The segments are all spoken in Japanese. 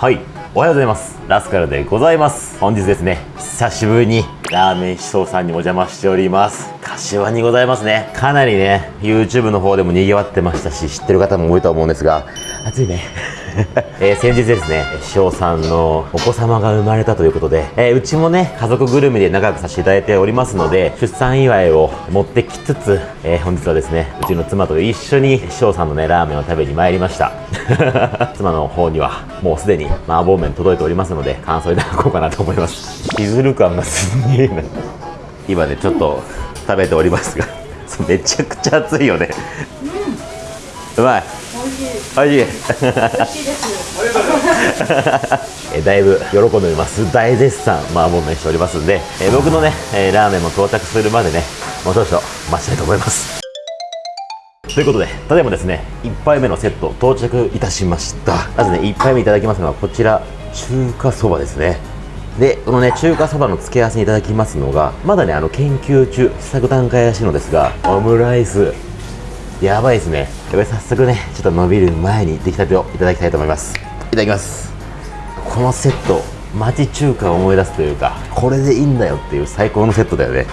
はい。おはようございます。ラスカルでございます。本日ですね久しぶりにラーメン思想さんにお邪魔しております。柏にございますね。かなりね YouTube の方でも賑わってましたし知ってる方も多いと思うんですが。暑いね。えー、先日ですね翔さんのお子様が生まれたということで、えー、うちもね家族ぐるみで仲良くさせていただいておりますので出産祝いを持ってきつつ、えー、本日はですねうちの妻と一緒に翔さんのねラーメンを食べに参りました。妻の方にはもうすでに麻婆麺届いておりますので感想いただこうかなと思います。しずる感がすげえな。今ねちょっと食べておりますが めちゃくちゃ熱いよね、うまい美味しい。美味しい。美味しいです。えだいぶ喜んでおります。大絶賛麻婆麺しておりますんで、え僕のね、えラーメンも到着するまでね、もう少々待ちたいと思います。ということで、ただいまですね、1杯目のセット到着いたしました。まずね、1杯目いただきますのはこちら、中華そばですね。で、このね、中華そばの付け合わせにいただきますのが、まだね、あの、研究中、試作段階らしいのですが、オムライス、やばいですね。これ早速ねちょっと伸びる前に出来たてをいただきたいと思います。いただきます。このセット町中華を思い出すというかこれでいいんだよっていう最高のセットだよね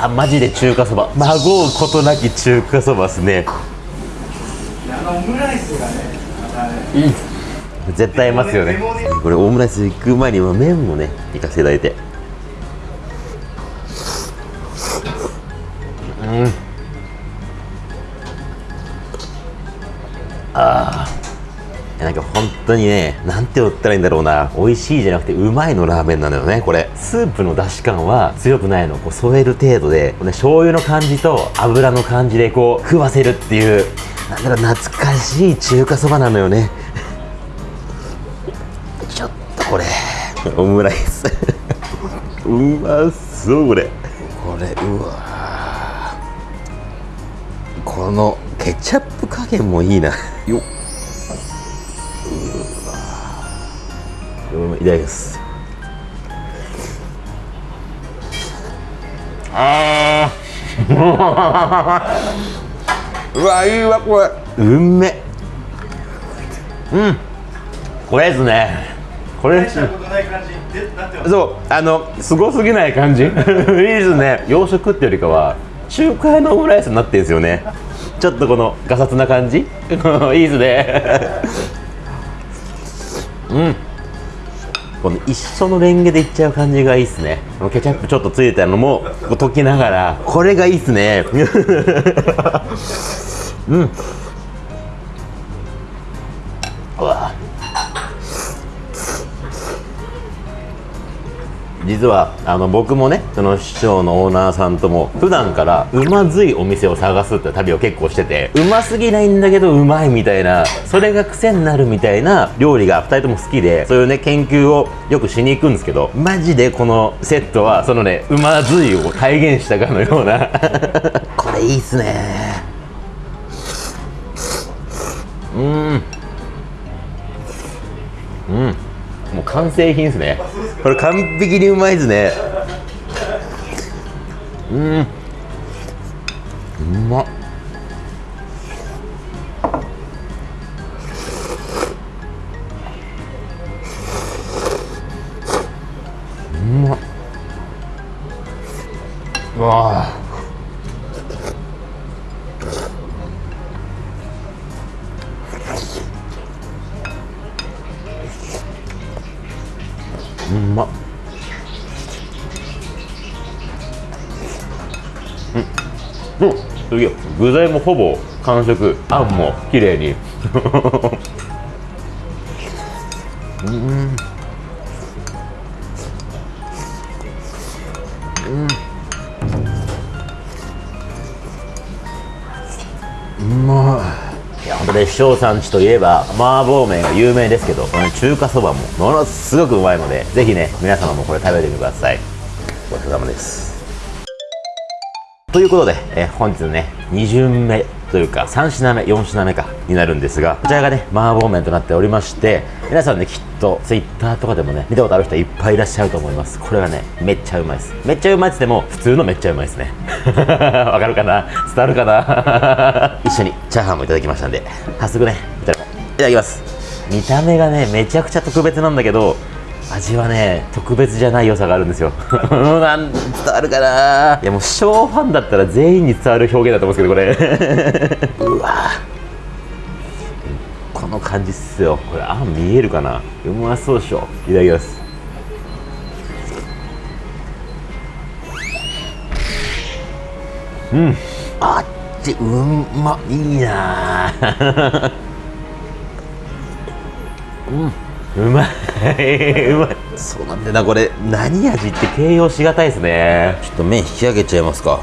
あマジで中華そば。まごうことなき中華そばっすね。あのオムライスがねうん絶対合いますよね。これオムライス行く前に麺もね行かせていただいて。うん。ああなんか本当にね、なんて言ったらいいんだろうな、美味しいじゃなくてうまいのラーメンなのよね、これ。スープの出汁感は強くないの、こう添える程度で、ね、醤油の感じと油の感じでこう、食わせるっていう、なんだろう懐かしい中華そばなのよね。ちょっとこれ。オムライス。うまそうこれ。これうわこのケチャップ加減もいいな。よっいただきます。ああ うわいいわこれ。うんめ。うん。これですね。これ。そうあのすごすぎない感じ。いいですね。洋食ってよりかは中華屋のオムライスになってるんですよね。ちょっとこのガサツな感じ。いいですね。うんこの一緒のレンゲでいっちゃう感じがいいですね。ケチャップちょっとついてたのも溶きながらこれがいいっすね。うん。うわ。実はあの僕もねその師匠のオーナーさんとも普段からうまずいお店を探すって旅を結構しててうますぎないんだけどうまいみたいなそれが癖になるみたいな料理が2人とも好きでそういうね研究をよくしに行くんですけどマジでこのセットはそのねうまずいを体現したかのような。これいいっすね。うん。うん完成品ですね。これ完璧にうまいですね。うん。うまっ。うまっ。うわあうん。すげえ。具材もほぼ完食。あんも綺麗に。うん。うん。うまいいや本当ね師匠さん。ちといえば麻婆麺が有名ですけどこの中華そばもものすごくうまいのでぜひね皆様もこれ食べてみてくださいごちそうさまですということで、え本日のね2巡目というか3品目4品目かになるんですがこちらがね麻婆麺となっておりまして皆さんねきっと Twitter とかでもね見たことある人いっぱいいらっしゃると思います。これがねめっちゃうまいです。めっちゃうまいっつっても普通のめっちゃうまいですね。わかるかな？伝わるかな？一緒にチャーハンもいただきましたんで早速ねいただきます。見た目がねめちゃくちゃ特別なんだけど味はね特別じゃない良さがあるんですよ。なん伝わるかな。いやもう小ファンだったら全員に伝わる表現だと思うんですけどこれ。うわこの感じっすよ。これあん見えるかな。うまそうでしょ。いただきます。うん。あっちうんまいいなあ うんうまい。うまい。そうなんだよなこれ。何味って形容しがたいですね。ちょっと麺引き上げちゃいますか。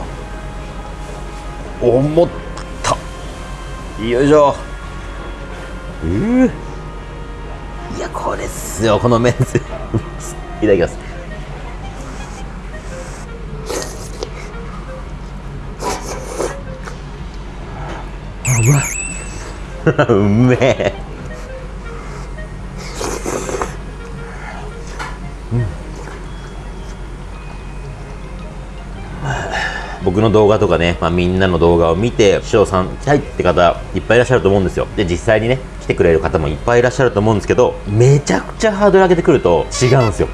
思った。よいしょ。うー。いやこれっすよ。この麺 いただきます。あうまい。うめえ僕の動画とかね、まあ、みんなの動画を見て、師匠さん来たいって方いっぱいいらっしゃると思うんですよ。で、実際にね、来てくれる方もいっぱいいらっしゃると思うんですけど、めちゃくちゃハードル上げてくると違うんですよ。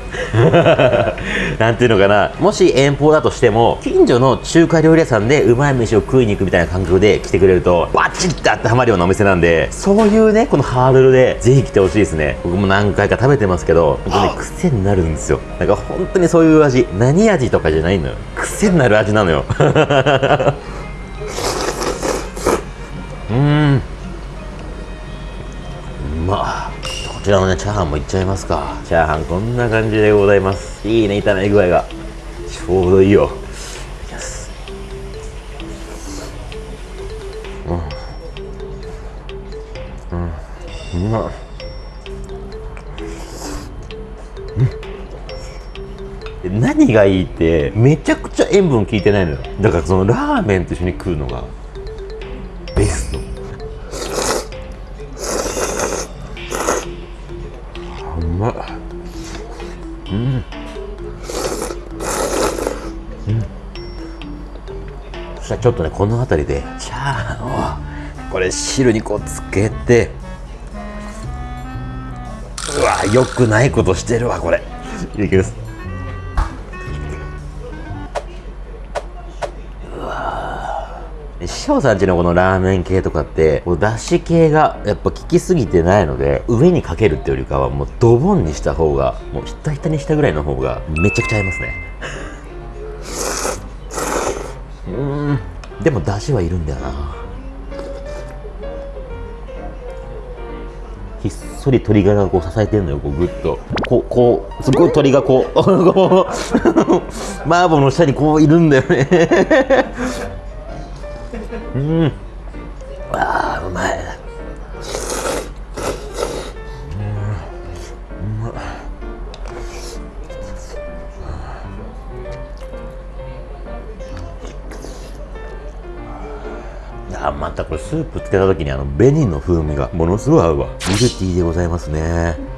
なんていうのかな、もし遠方だとしても、近所の中華料理屋さんでうまい飯を食いに行くみたいな感覚で来てくれると、バチッて当てはまるようなお店なんで、そういうね、このハードルでぜひ来てほしいですね。僕も何回か食べてますけど、本当に癖になるんですよ。なんか本当にそういう味、何味とかじゃないのよ。癖になる味なのよ。うん。まあこちらのねチャーハンもいっちゃいますか。チャーハンこんな感じでございます。いいね炒め具合が。ちょうどいいよ。何がいいってめちゃくちゃ塩分効いてないのよ。だからそのラーメンと一緒に食うのが。ベスト。あうまっ。うん。うん。そしたらちょっとねこの辺りでチャーハンをこれ汁にこうつけてうわよくないことしてるわこれ。いただきます。匠さんちのこのラーメン系とかってこうだし系がやっぱ効きすぎてないので上にかけるっていうよりかはもうドボンにした方がもうひたひたにしたぐらいの方がめちゃくちゃ合いますね。うーん。でもだしはいるんだよな。ひっそり鶏ガラがこう支えてるのよこうグッと。こうこうすごい鶏がこう こう麻婆の下にこういるんだよね。うん。ああ、うまい。あまたこれスープつけた時にあの紅の風味がものすごい合うわミルティーでございますね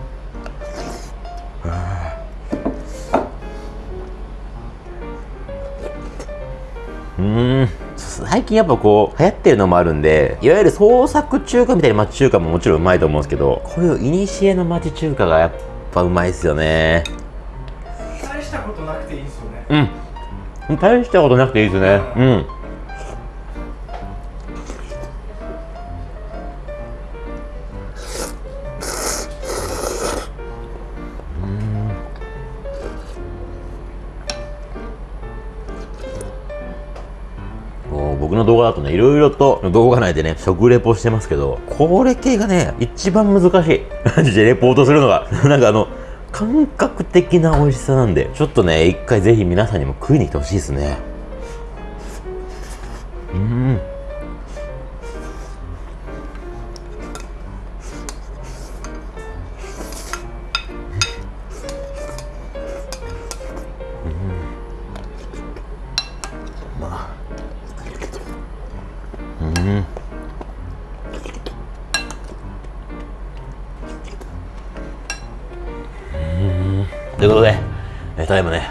最近やっぱこう流行ってるのもあるんでいわゆる創作中華みたいな町中華ももちろんうまいと思うんですけどこういう古の町中華がやっぱうまいっすよね。大したことなくていいですよね。うん。大したことなくていいですね。うん動画だとね、いろいろと動画内でね、食レポしてますけど、これ系がね、一番難しい。マジでレポートするのが。なんかあの、感覚的な美味しさなんで、ちょっとね、一回ぜひ皆さんにも食いに来てほしいですね。うん。とただいまね、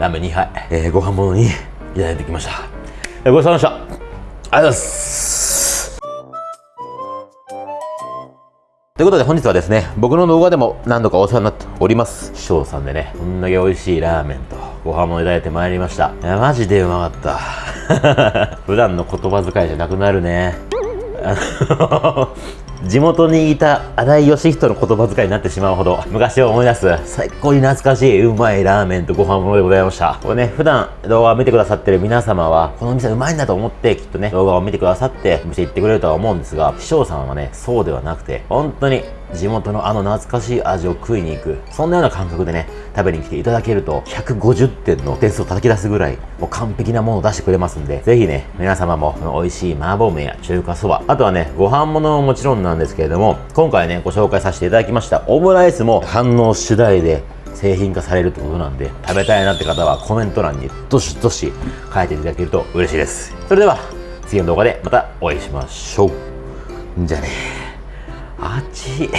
ラーメン2杯、えーご飯物にいただいてきました。えーごちそうさまでした。ありがとうございます。ということで本日はですね、僕の動画でも何度かお世話になっております。師匠さんでね、こんだけ美味しいラーメンとご飯もいただいてまいりました。いや、マジでうまかった。普段の言葉遣いじゃなくなるね。地元にいた新井義人の言葉遣いになってしまうほど昔を思い出す最高に懐かしいうまいラーメンとご飯物でございました。これね普段動画を見てくださってる皆様はこの店うまいんだと思ってきっとね動画を見てくださってお店行ってくれるとは思うんですが師匠さんはねそうではなくて本当に地元のあの懐かしい味を食いに行く。そんなような感覚でね食べに来ていただけると150点の点数を叩き出すぐらいもう完璧なものを出してくれますんでぜひね皆様もこの美味しい麻婆麺や中華そばあとはねご飯物ももちろんなんですけれども今回ねご紹介させていただきましたオムライスも反応次第で製品化されるってことなんで食べたいなって方はコメント欄にどしどし書いていただけると嬉しいです。それでは次の動画でまたお会いしましょう。じゃあね。あっち